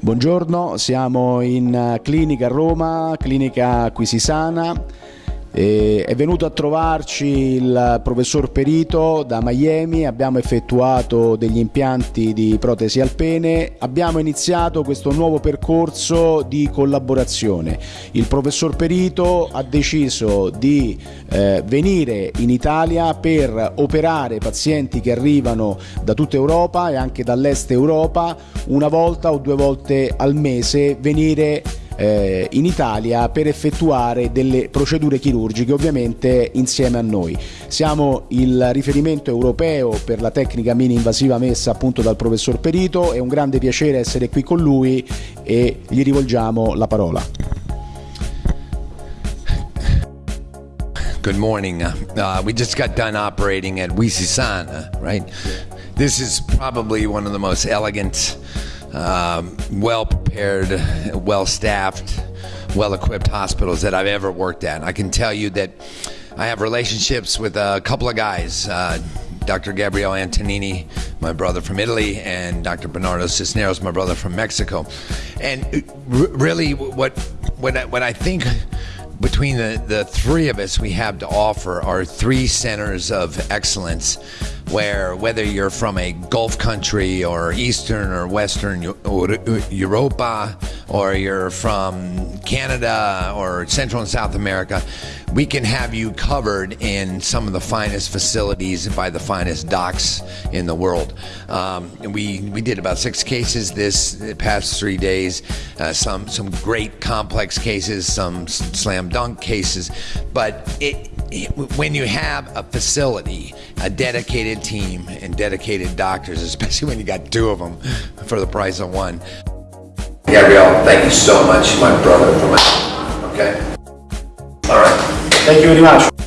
Buongiorno, siamo in eh, clinica a Roma, clinica Acquisisana. È venuto a trovarci il professor Perito da Miami, abbiamo effettuato degli impianti di protesi alpene, abbiamo iniziato questo nuovo percorso di collaborazione. Il professor Perito ha deciso di eh, venire in Italia per operare pazienti che arrivano da tutta Europa e anche dall'est Europa una volta o due volte al mese venire eh, in Italia per effettuare delle procedure chirurgiche ovviamente insieme a noi. Siamo il riferimento europeo per la tecnica mini invasiva messa appunto dal professor Perito, è un grande piacere essere qui con lui e gli rivolgiamo la parola. Good morning. Uh, we just got done operating at Wisisana, right? This is probably one of the most elegant um, well prepared, well staffed, well equipped hospitals that I've ever worked at. I can tell you that I have relationships with a couple of guys. Uh, Dr. Gabriele Antonini, my brother from Italy, and Dr. Bernardo Cisneros, my brother from Mexico. And really, what what I, what I think between the, the three of us we have to offer are three centers of excellence where whether you're from a Gulf country or Eastern or Western Europa or you're from Canada or Central and South America, we can have you covered in some of the finest facilities by the finest docs in the world. Um, we we did about six cases this past three days. Uh, some some great complex cases, some slam dunk cases, but it when you have a facility, a dedicated team, and dedicated doctors, especially when you got two of them for the price of one. Gabrielle, thank you so much, my brother, for my, okay? All right. Thank you very much.